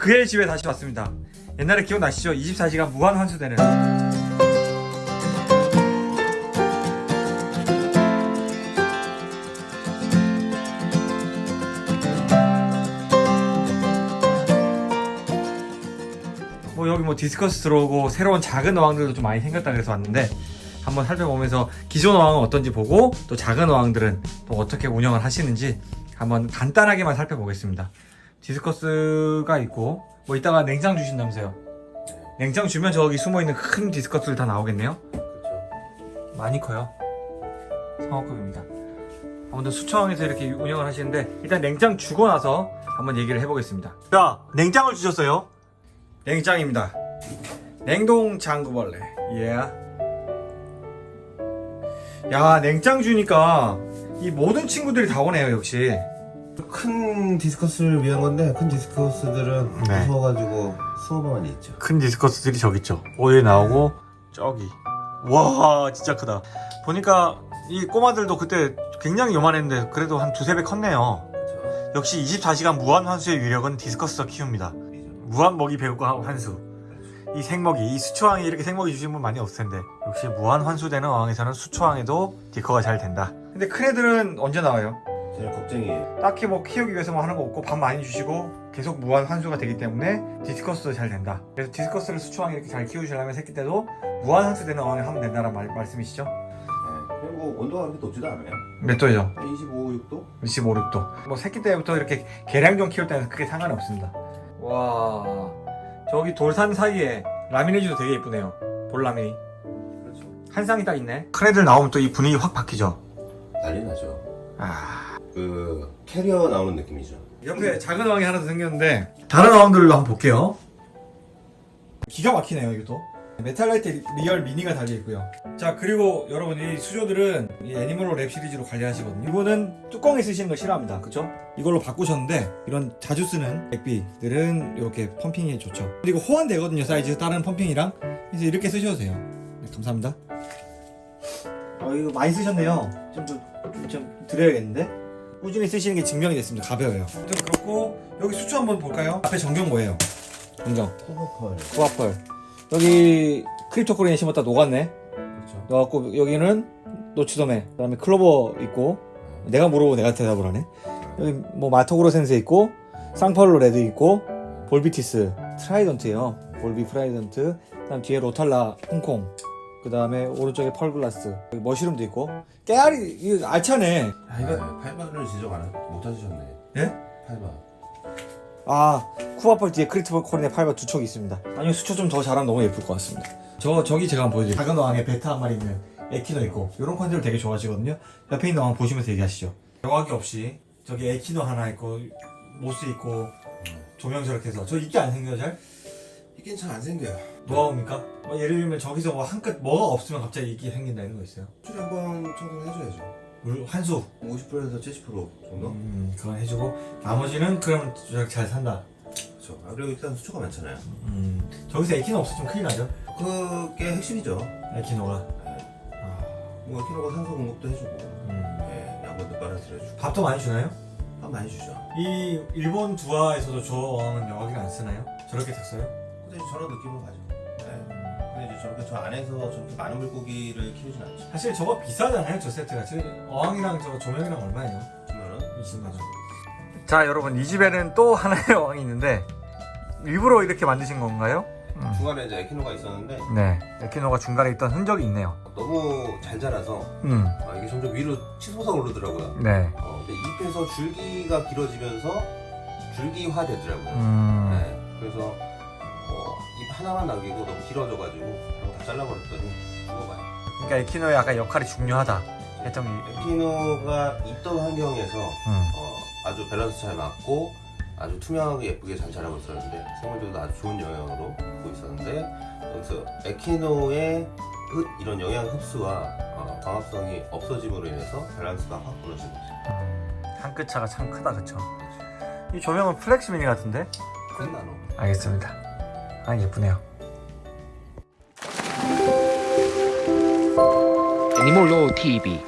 그의 집에 다시 왔습니다. 옛날에 기억나시죠? 24시간 무한 환수되는 뭐 여기 뭐 디스커스 들어오고 새로운 작은 어항들도 좀 많이 생겼다 그래서 왔는데 한번 살펴보면서 기존 어항은 어떤지 보고 또 작은 어항들은 또 어떻게 운영을 하시는지 한번 간단하게만 살펴보겠습니다 디스커스가 있고 뭐 이따가 냉장 주신다면서요. 냉장 주면 저기 숨어있는 큰 디스커스들 다 나오겠네요. 그렇죠. 많이 커요. 상업급입니다. 아무튼 수초항에서 이렇게 운영을 하시는데 일단 냉장 주고 나서 한번 얘기를 해보겠습니다. 자 냉장을 주셨어요? 냉장입니다. 냉동 장구벌레. 예. 야 냉장 주니까 이 모든 친구들이 다 오네요 역시 큰 디스커스를 위한 건데 큰 디스커스들은 네. 무서워가지고 이 있죠. 큰 디스커스들이 저기 있죠 오에 나오고 저기 와 진짜 크다 보니까 이 꼬마들도 그때 굉장히 요만했는데 그래도 한 두세 배 컸네요 그렇죠. 역시 24시간 무한 환수의 위력은 디스커스가 키웁니다 무한 먹이 배우고 환수 이 생먹이 이 수초항에 이렇게 생먹이 주신 분 많이 없을 텐데 역시 무한 환수되는 어항에서는 수초항에도 디커가 잘 된다 근데 큰 애들은 언제 나와요? 제일 걱정이에요. 딱히 뭐 키우기 위해서 뭐 하는 거 없고 밥 많이 주시고 계속 무한 환수가 되기 때문에 디스커스도 잘 된다 그래서 디스커스를 수초항에 이렇게 잘 키우시려면 새끼 때도 무한 환수되는 어항에 하면 된다는 말, 말씀이시죠? 네. 그리고 온도가 그렇게 높지도 않아요. 몇 도죠? 한 25, 6도? 25, 6도 뭐 새끼 때부터 이렇게 개량종 키울 때는 크게 상관이 없습니다 와 저기 돌산 사이에 라미레지도 되게 예쁘네요 볼라미니 그렇죠. 한 쌍이 딱 있네 큰 애들 나오면 또 이 분위기 확 바뀌죠 난리 나죠. 아 그 캐리어 나오는 느낌이죠. 옆에 작은 어항이 하나 더 생겼는데 다른 어항들로 한번 볼게요. 기가 막히네요 이것도. 메탈라이트 리얼 미니가 달려있고요. 자 그리고 여러분 이 수조들은 이 애니멀로 랩 시리즈로 관리하시거든요. 이거는 뚜껑에 쓰시는 거 싫어합니다. 그쵸? 이걸로 바꾸셨는데 이런 자주 쓰는 액비들은 이렇게 펌핑이 좋죠. 그리고 호환되거든요 사이즈. 다른 펌핑이랑. 그래서 이렇게 쓰셔도 돼요. 네, 감사합니다. 어 이거 많이 쓰셨네요. 좀, 좀, 좀, 좀 드려야겠는데 꾸준히 쓰시는 게 증명이 됐습니다. 가벼워요. 좀 그렇고 여기 수초 한번 볼까요? 앞에 전경 뭐예요? 전경. 코버펄. 쿠아펄 여기 크립토코리에 심었다 녹았네. 그렇죠. 넣었고 여기는 노치도메 그 다음에 클로버 있고 내가 물어보고 내가 대답을 하네. 여기 뭐 마토그로 센세 있고 쌍팔로 레드 있고 볼비티스 트라이던트예요. 볼비 프라이던트. 그 다음 뒤에 로탈라 홍콩 그 다음에 오른쪽에 펄글라스 머시룸도 있고. 깨알이 이거 알차네. 아, 이거 팔바를 지적 안, 하- 못 하셨네. 예? 팔바. 아 쿠아펄 뒤에 크리스토코린의 팔바 두 척이 있습니다. 아니요 수초 좀 더 잘하면 너무 예쁠 것 같습니다. 저 저기 제가 한번 보여드릴게요. 작은 어항에 betta 한 마리 있는 에키노 있고 이런 컨셉을 되게 좋아하시거든요. 옆에 있는 어항 보시면서 얘기하시죠. 정화기 없이. 저기 에키노 하나 있고 moss 있고 조명 저렇게 해서. 저 이끼 안 생겨요 잘? 이끼 잘 안 생겨요. 뭐가 옵니까? 뭐 예를 들면 저기서 뭐 한끗 뭐가 없으면 갑자기 이끼 생긴다 이런 거 있어요 수리 한번 청소를 해줘야죠. 물 환수 50%에서 70% 정도? 음 그건 해주고 나머지는 저렇게 잘 산다 그렇죠. 아, 그리고 일단 수초가 많잖아요. 음 저기서 에키노 없으면 큰일 나죠 그게 핵심이죠. 에키노가 네. 아, 뭐 키로가 산소 공급도 해주고, 음. 네, 양분도 빨아들여주고. 밥도 많이 주나요? 밥 많이 주죠. 이 일본 두아에서도 저 어항은 여기는 안 쓰나요? 저렇게 탔어요? 이제 저런 느낌으로 가죠. 네. 근데 이제 저렇게 저 안에서 저렇게 많은 물고기를 키우진 않죠. 사실 저거 비싸잖아요 저 세트가 저 어항이랑 저 조명이랑 얼마예요? 그러면은 20만원 자 여러분 이 집에는 또 하나의 어항이 있는데 일부러 이렇게 만드신 건가요? 중간에 이제 에키노가 있었는데 네 에키노가 중간에 있던 흔적이 있네요 너무 잘 자라서 음, 아, 이게 점점 위로 치솟아 오르더라고요. 네 어, 근데 잎에서 줄기가 길어지면서 줄기화 되더라고요. 음, 네. 그래서 하나만 남기고 너무 길어져가지고 그냥 다 잘라버렸더니 죽어가요. 그러니까 에키노의 약간 역할이 중요하다 했던 게 에키노가 있던 환경에서 음. 어, 아주 밸런스 잘 맞고 아주 투명하게 예쁘게 잘 자라고 있었는데 생물들도 아주 좋은 영향으로 보고 있었는데 여기서 에키노의 흡- 이런 영양 흡수와 어, 광합성이 없어짐으로 인해서 밸런스가 확 무너진 거죠. 음, 한끗 차가 참 크다 그쵸? 이 조명은 플렉스 미니 같은데? 큰 나노. 알겠습니다 아 예쁘네요. 애니몰로 TV